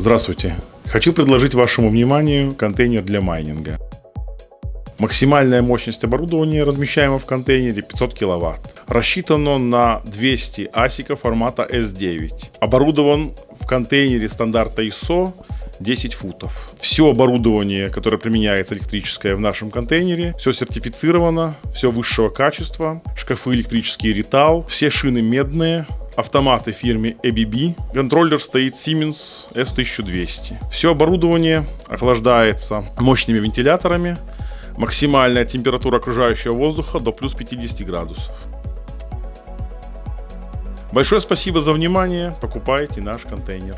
Здравствуйте. Хочу предложить вашему вниманию контейнер для майнинга. Максимальная мощность оборудования, размещаемого в контейнере, 500 кВт. Рассчитано на 200 асика формата S9. Оборудован в контейнере стандарта ISO 10 футов. Все оборудование, которое применяется электрическое в нашем контейнере, все сертифицировано, все высшего качества. Шкафы электрические Rittal, все шины медные, автоматы фирме ABB. Контроллер стоит Siemens S1200. Все оборудование охлаждается мощными вентиляторами. Максимальная температура окружающего воздуха до плюс 50 градусов. Большое спасибо за внимание. Покупайте наш контейнер.